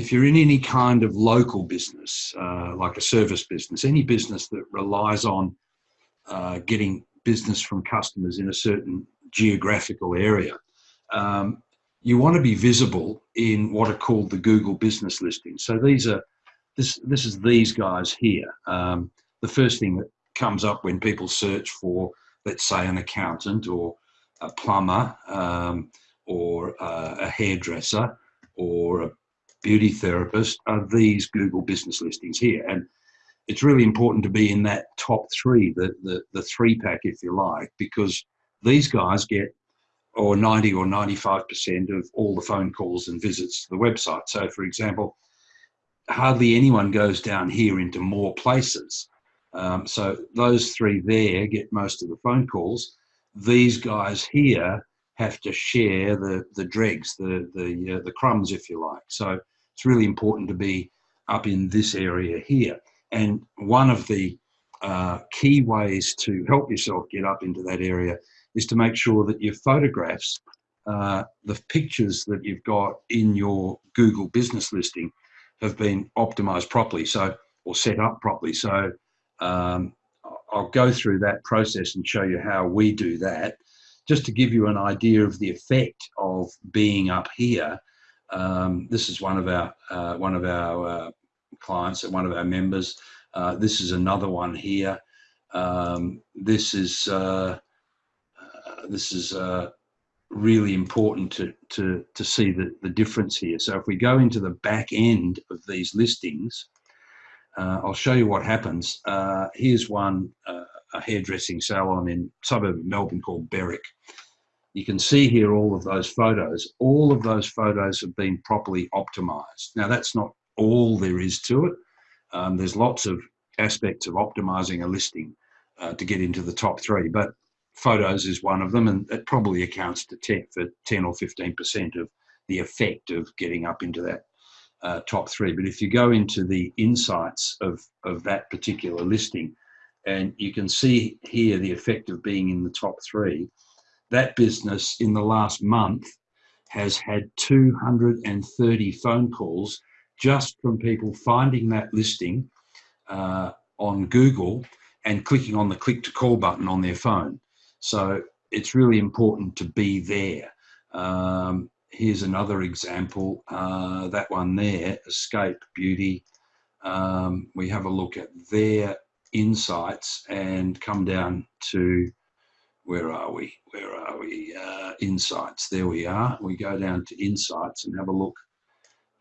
if you're in any kind of local business, uh, like a service business, any business that relies on uh, getting business from customers in a certain geographical area, um, you want to be visible in what are called the Google business listings. So these are, this, this is these guys here. Um, the first thing that comes up when people search for, let's say an accountant or a plumber um, or uh, a hairdresser or a beauty therapist are these Google business listings here. And it's really important to be in that top three, the, the, the three pack, if you like, because these guys get or 90 or 95% of all the phone calls and visits to the website. So for example, hardly anyone goes down here into more places. Um, so those three there get most of the phone calls. These guys here have to share the, the dregs, the, the, uh, the crumbs, if you like. So it's really important to be up in this area here. And one of the uh, key ways to help yourself get up into that area is to make sure that your photographs, uh, the pictures that you've got in your Google business listing have been optimized properly. So, or set up properly. So um, I'll go through that process and show you how we do that. Just to give you an idea of the effect of being up here, um, this is one of our uh, one of our uh, clients and one of our members. Uh, this is another one here. Um, this is uh, uh, this is uh, really important to to to see the the difference here. So if we go into the back end of these listings, I'll show you what happens. here's one a hairdressing salon in suburb of Melbourne called Berwick. You can see here all of those photos. All of those photos have been properly optimized. Now that's not all there is to it. Um, there's lots of aspects of optimizing a listing uh, to get into the top three, but photos is one of them and it probably accounts to 10 for 10 or 15% of the effect of getting up into that uh, top three. But if you go into the insights of, of that particular listing, and you can see here the effect of being in the top three, that business in the last month has had 230 phone calls just from people finding that listing uh, on Google and clicking on the click to call button on their phone. So it's really important to be there. Um, here's another example, uh, that one there, Escape Beauty. Um, we have a look at their insights and come down to where are we? Where are we? Uh, insights. There we are. We go down to insights and have a look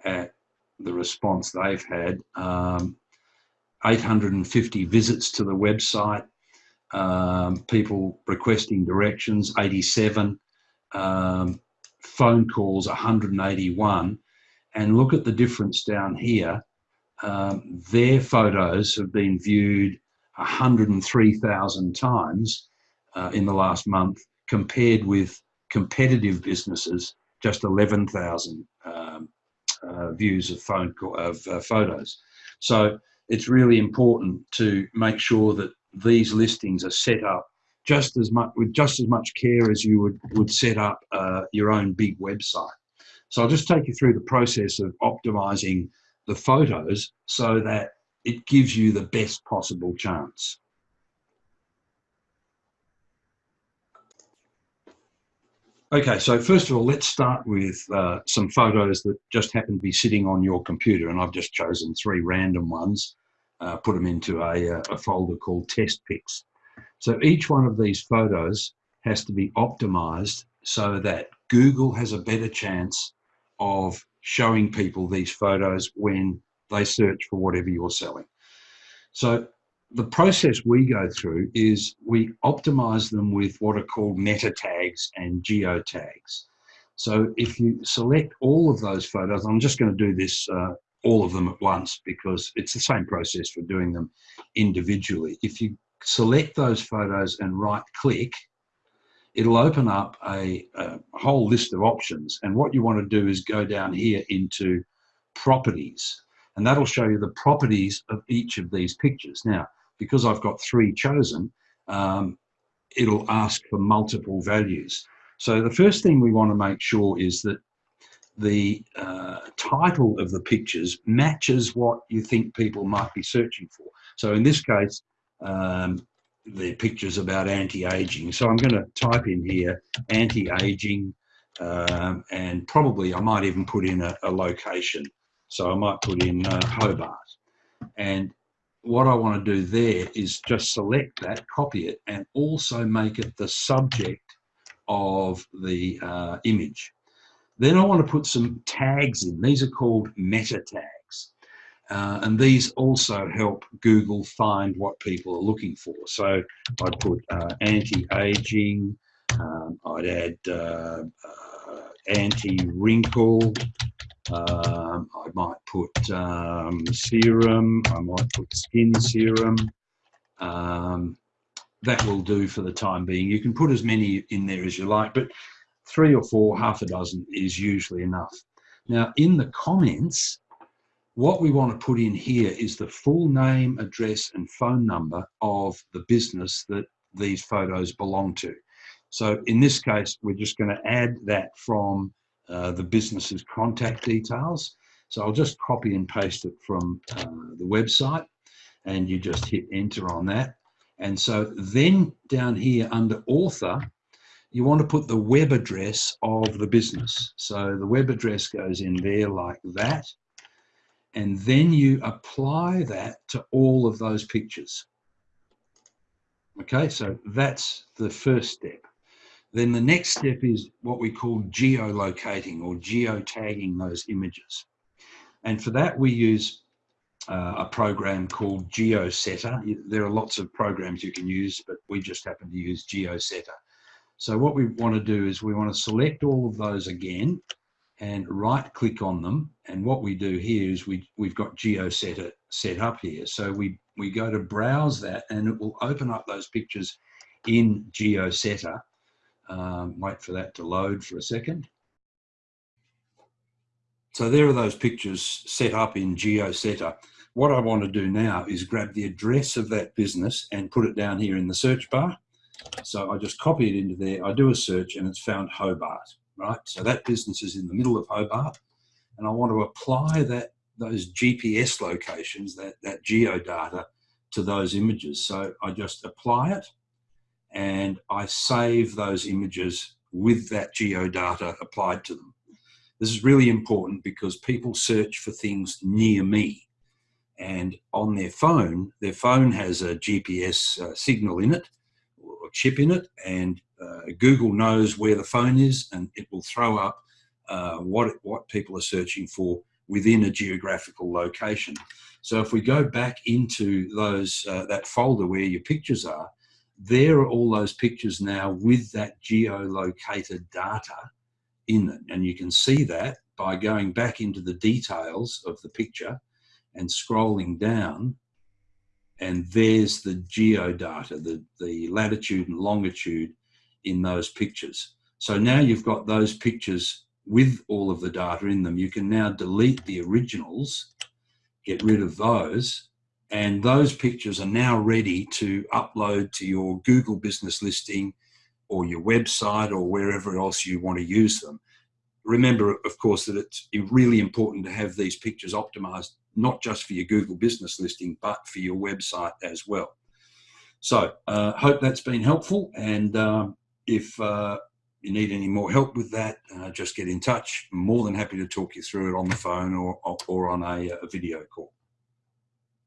at the response they've had. Um, 850 visits to the website, um, people requesting directions, 87, um, phone calls, 181. And look at the difference down here. Um, their photos have been viewed 103,000 times uh, in the last month compared with competitive businesses, just 11,000 um, uh, views of phone of uh, photos. So it's really important to make sure that these listings are set up just as much with just as much care as you would would set up uh, your own big website. So I'll just take you through the process of optimizing the photos so that it gives you the best possible chance. Okay, so first of all, let's start with uh, some photos that just happen to be sitting on your computer, and I've just chosen three random ones, uh, put them into a, uh, a folder called test pics. So each one of these photos has to be optimized so that Google has a better chance of showing people these photos when they search for whatever you're selling. So the process we go through is we optimize them with what are called meta tags and geo tags. So if you select all of those photos, I'm just going to do this uh, all of them at once because it's the same process for doing them individually. If you select those photos and right click, it'll open up a, a whole list of options. And what you want to do is go down here into properties and that'll show you the properties of each of these pictures. Now, because I've got three chosen, um, it'll ask for multiple values. So the first thing we want to make sure is that the uh, title of the pictures matches what you think people might be searching for. So in this case, um, the picture's about anti-aging. So I'm going to type in here anti-aging um, and probably I might even put in a, a location. So I might put in uh, Hobart. And what I want to do there is just select that, copy it, and also make it the subject of the uh, image. Then I want to put some tags in. These are called meta tags. Uh, and these also help Google find what people are looking for. So I'd put uh, anti-aging, um, I'd add uh, uh anti-wrinkle, um, I might put um, serum, I might put skin serum. Um, that will do for the time being. You can put as many in there as you like, but three or four, half a dozen is usually enough. Now, in the comments, what we want to put in here is the full name, address, and phone number of the business that these photos belong to. So in this case, we're just going to add that from uh, the business's contact details. So I'll just copy and paste it from uh, the website and you just hit enter on that. And so then down here under author, you want to put the web address of the business. So the web address goes in there like that. And then you apply that to all of those pictures. Okay, so that's the first step. Then the next step is what we call geolocating or geotagging those images. And for that, we use uh, a program called GeoSetter. There are lots of programs you can use, but we just happen to use GeoSetter. So what we want to do is we want to select all of those again and right click on them. And what we do here is we, we've got GeoSetter set up here. So we, we go to browse that and it will open up those pictures in GeoSetter um, wait for that to load for a second. So there are those pictures set up in GeoSetter. What I want to do now is grab the address of that business and put it down here in the search bar. So I just copy it into there, I do a search and it's found Hobart, right? So that business is in the middle of Hobart and I want to apply that those GPS locations, that, that geo data to those images. So I just apply it and I save those images with that geo data applied to them. This is really important because people search for things near me and on their phone, their phone has a GPS uh, signal in it or chip in it and uh, Google knows where the phone is and it will throw up uh, what, what people are searching for within a geographical location. So if we go back into those uh, that folder where your pictures are, there are all those pictures now with that geolocated data in it. And you can see that by going back into the details of the picture and scrolling down and there's the geodata, the, the latitude and longitude in those pictures. So now you've got those pictures with all of the data in them. You can now delete the originals, get rid of those, and those pictures are now ready to upload to your Google business listing or your website or wherever else you want to use them. Remember, of course, that it's really important to have these pictures optimized, not just for your Google business listing, but for your website as well. So uh, hope that's been helpful. And um, if uh, you need any more help with that, uh, just get in touch. I'm more than happy to talk you through it on the phone or, or on a, a video call.